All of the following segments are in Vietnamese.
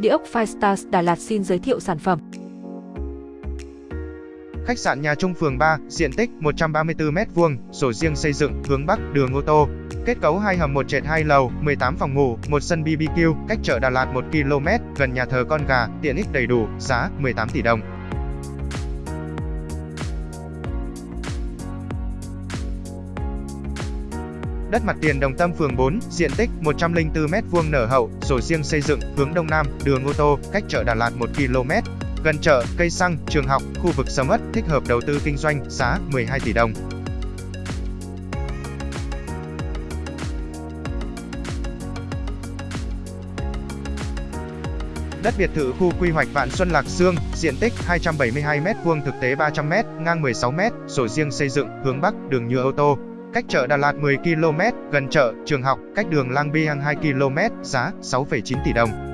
Địa ốc Firestars Đà Lạt xin giới thiệu sản phẩm. Khách sạn Nhà Trung phường 3, diện tích 134m2, sổ riêng xây dựng, hướng Bắc, đường ô tô. Kết cấu 2 hầm 1 trệt 2 lầu, 18 phòng ngủ, 1 sân BBQ, cách chợ Đà Lạt 1 km, gần nhà thờ Con Gà, tiện ích đầy đủ, giá 18 tỷ đồng. Đất mặt tiền Đồng Tâm phường 4, diện tích 104m2 nở hậu, sổ riêng xây dựng, hướng Đông Nam, đường ô tô, cách chợ Đà Lạt 1 km. Gần chợ, cây xăng, trường học, khu vực sầm ất, thích hợp đầu tư kinh doanh, giá 12 tỷ đồng. Đất biệt thự khu quy hoạch Vạn Xuân Lạc Dương, diện tích 272m2 thực tế 300m, ngang 16m, sổ riêng xây dựng, hướng Bắc, đường nhựa ô tô, Cách chợ Đà Lạt 10 km, gần chợ, trường học, cách đường Lang Biang 2 km, giá 6,9 tỷ đồng.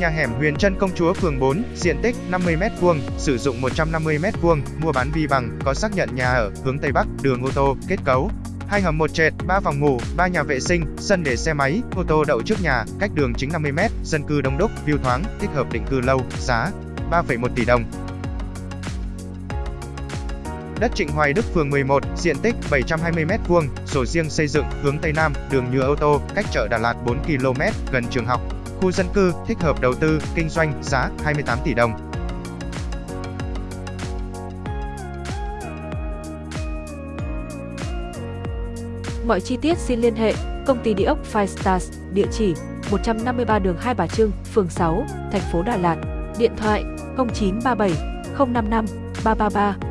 Nhà hẻm Huyền Trân Công Chúa phường 4, diện tích 50m2, sử dụng 150m2, mua bán vi bằng, có xác nhận nhà ở, hướng Tây Bắc, đường ô tô, kết cấu. Hai hầm một trệt, 3 phòng ngủ, 3 nhà vệ sinh, sân để xe máy, ô tô đậu trước nhà, cách đường chính 50m, dân cư đông đúc, view thoáng, thích hợp định cư lâu, giá 3,1 tỷ đồng. Đất Trịnh Hoài Đức phường 11, diện tích 720m2, sổ riêng xây dựng, hướng Tây Nam, đường nhựa ô tô, cách chợ Đà Lạt 4 km, gần trường học, khu dân cư, thích hợp đầu tư, kinh doanh, giá 28 tỷ đồng. Mọi chi tiết xin liên hệ công ty địa ốc Five Stars, địa chỉ 153 đường Hai Bà Trưng, phường 6, thành phố Đà Lạt, điện thoại 0937 055 333